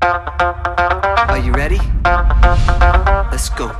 Are you ready? Let's go.